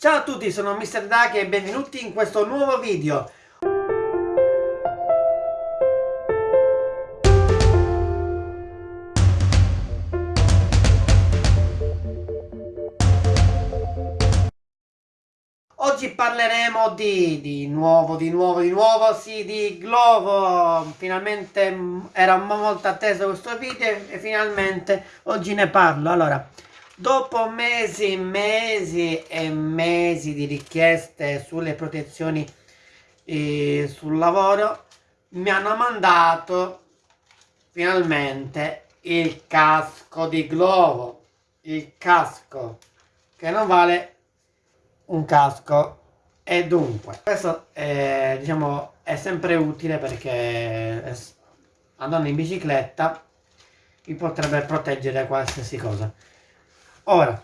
Ciao a tutti, sono Mr. Duck e benvenuti in questo nuovo video. Oggi parleremo di, di nuovo, di nuovo, di nuovo, sì, di Glovo. Finalmente era molto atteso questo video e finalmente oggi ne parlo. Allora, dopo mesi, mesi e mesi di richieste sulle protezioni eh, sul lavoro, mi hanno mandato finalmente il casco di Glovo. Il casco che non vale un casco e dunque questo è, diciamo, è sempre utile perché andando in bicicletta vi potrebbe proteggere qualsiasi cosa ora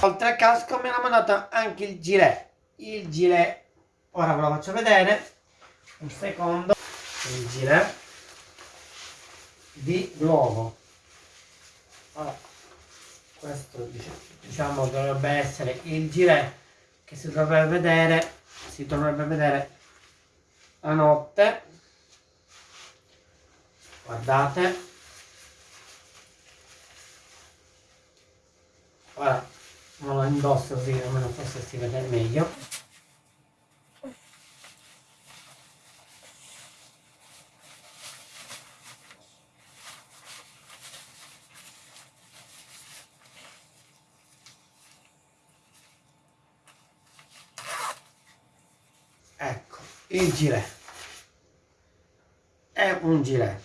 oltre al casco mi hanno mandato anche il gilet. Il gilet ora ve lo faccio vedere. Un secondo. Il gilet di Glovo allora, questo diciamo dovrebbe essere il gilet che si dovrebbe vedere si dovrebbe vedere la notte. Guardate ora non lo indosso così almeno forse si vede meglio. Ecco il gilet. È un gilet.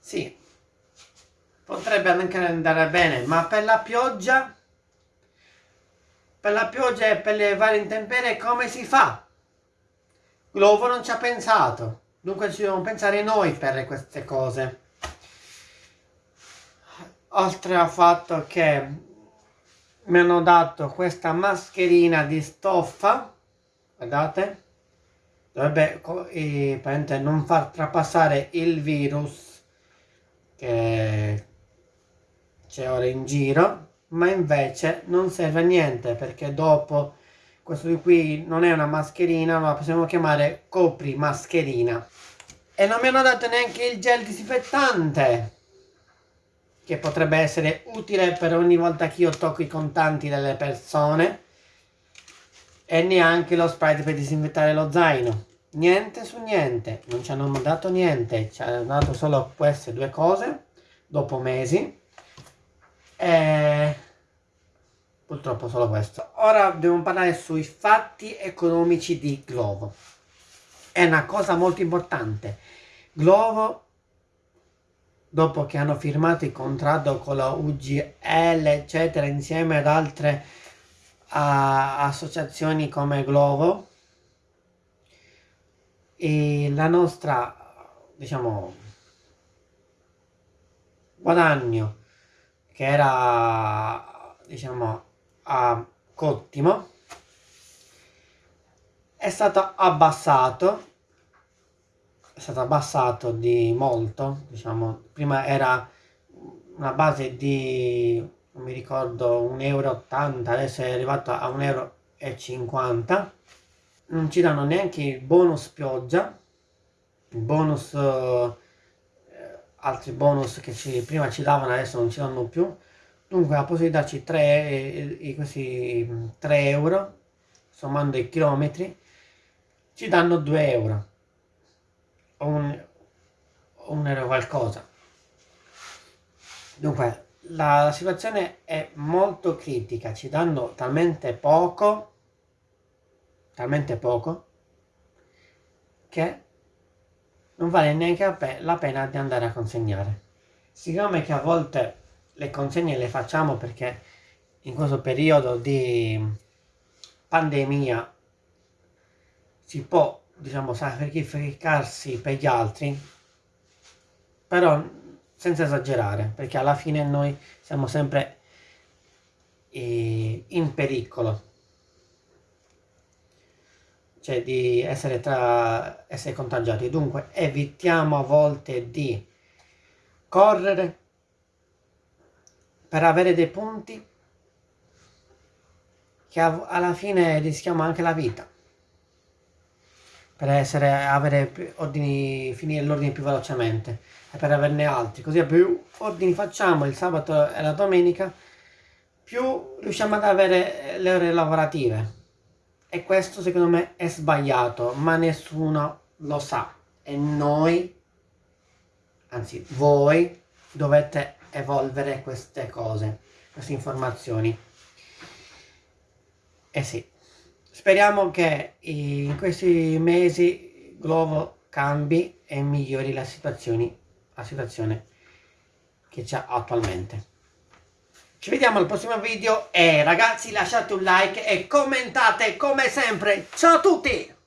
Sì potrebbe anche andare bene ma per la pioggia per la pioggia e per le varie intemperie come si fa? Glovo non ci ha pensato. Dunque ci dobbiamo pensare noi per queste cose. Oltre al fatto che mi hanno dato questa mascherina di stoffa guardate dovrebbe eh, non far trapassare il virus che c'è ora in giro ma invece non serve a niente perché dopo questo di qui non è una mascherina ma possiamo chiamare copri mascherina e non mi hanno dato neanche il gel disinfettante che potrebbe essere utile per ogni volta che io tocco i contanti delle persone e neanche lo spray per disinfettare lo zaino. Niente su niente, non ci hanno dato niente, ci hanno dato solo queste due cose dopo mesi e purtroppo solo questo. Ora dobbiamo parlare sui fatti economici di Glovo. È una cosa molto importante. Glovo dopo che hanno firmato il contratto con la UGL eccetera insieme ad altre a associazioni come Glovo e la nostra diciamo guadagno che era diciamo a cottimo è stato abbassato è stato abbassato di molto diciamo prima era una base di non mi ricordo 1,80 euro adesso è arrivato a 1,50 euro non ci danno neanche il bonus pioggia il bonus altri bonus che ci, prima ci davano adesso non ci danno più. Dunque la possibilità di darci 3, eh, eh, questi 3 euro sommando i chilometri ci danno 2 euro. O un, un euro qualcosa. Dunque la, la situazione è molto critica, ci danno talmente poco, talmente poco, che non vale neanche la pena di andare a consegnare. Siccome che a volte le consegne le facciamo perché in questo periodo di pandemia si può, diciamo, sacrificarsi per gli altri, però senza esagerare, perché alla fine noi siamo sempre eh, in pericolo. Cioè di essere, tra, essere contagiati. Dunque evitiamo a volte di correre per avere dei punti che alla fine rischiamo anche la vita per essere, avere ordini, finire l'ordine più velocemente e per averne altri. Così più ordini facciamo il sabato e la domenica, più riusciamo ad avere le ore lavorative. E questo secondo me è sbagliato, ma nessuno lo sa. E noi, anzi voi, dovete evolvere queste cose, queste informazioni. Eh sì. Speriamo che in questi mesi Glovo cambi e migliori la situazione, la situazione che c'è attualmente. Ci vediamo al prossimo video e ragazzi lasciate un like e commentate come sempre. Ciao a tutti!